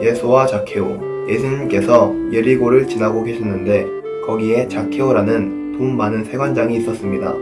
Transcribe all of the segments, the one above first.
예수와 자케오. 예수님께서 예리고를 지나고 계셨는데 거기에 자케오라는 돈 많은 세관장이 있었습니다.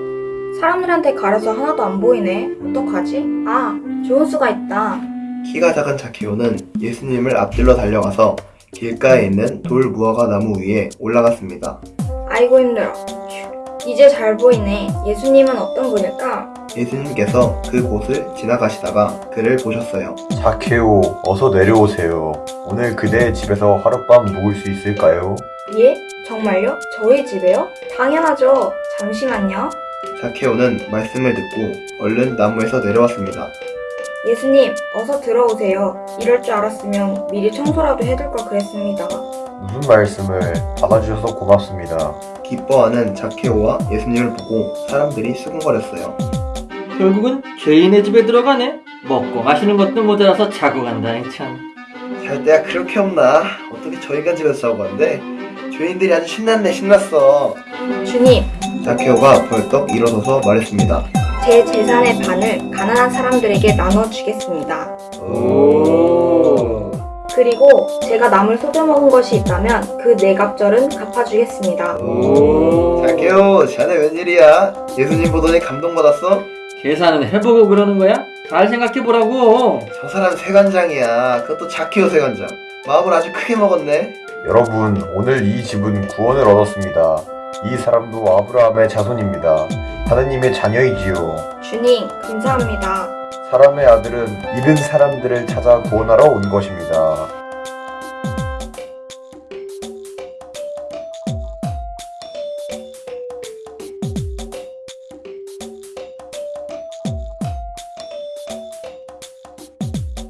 사람들한테 가려서 하나도 안 보이네. 어떡하지? 아, 좋은 수가 있다. 키가 작은 자케오는 예수님을 앞질러 달려가서 길가에 있는 돌 무화과 나무 위에 올라갔습니다. 아이고 힘들어. 휴, 이제 잘 보이네. 예수님은 어떤 분일까? 예수님께서 그 곳을 지나가시다가 그를 보셨어요. 자케오, 어서 내려오세요. 오늘 그대의 집에서 하룻밤 묵을 수 있을까요? 예? 정말요? 저희 집에요? 당연하죠. 잠시만요. 자케오는 말씀을 듣고 얼른 나무에서 내려왔습니다. 예수님, 어서 들어오세요. 이럴 줄 알았으면 미리 청소라도 해둘 걸 그랬습니다. 무슨 말씀을 받아주셔서 고맙습니다. 기뻐하는 자케오와 예수님을 보고 사람들이 수군거렸어요. 결국은 죄인의 집에 들어가네. 먹고 마시는 것도 모자라서 자고 간다니 참. 잘 때가 그렇게 없나? 어떻게 저희 간 집에서 자고 간대? 죄인들이 아주 신났네 신났어. 주님, 자케오가 벌떡 일어서서 말했습니다. 제 재산의 반을 가난한 사람들에게 나눠주겠습니다. 오. 그리고 제가 남을 속여먹은 것이 있다면 그 네갑절은 갚아주겠습니다. 오. 자케오, 자네 웬일이야? 예수님 보더니 감동받았어? 계산은 해보고 그러는 거야? 잘 생각해보라고. 저 사람 세관장이야. 그것도 자케오 세관장. 마음을 아주 크게 먹었네. 여러분, 오늘 이 집은 구원을 얻었습니다. 이 사람도 아브라함의 자손입니다. 하느님의 자녀이지요. 주님, 감사합니다. 사람의 아들은 잃은 사람들을 찾아 구원하러 온 것입니다.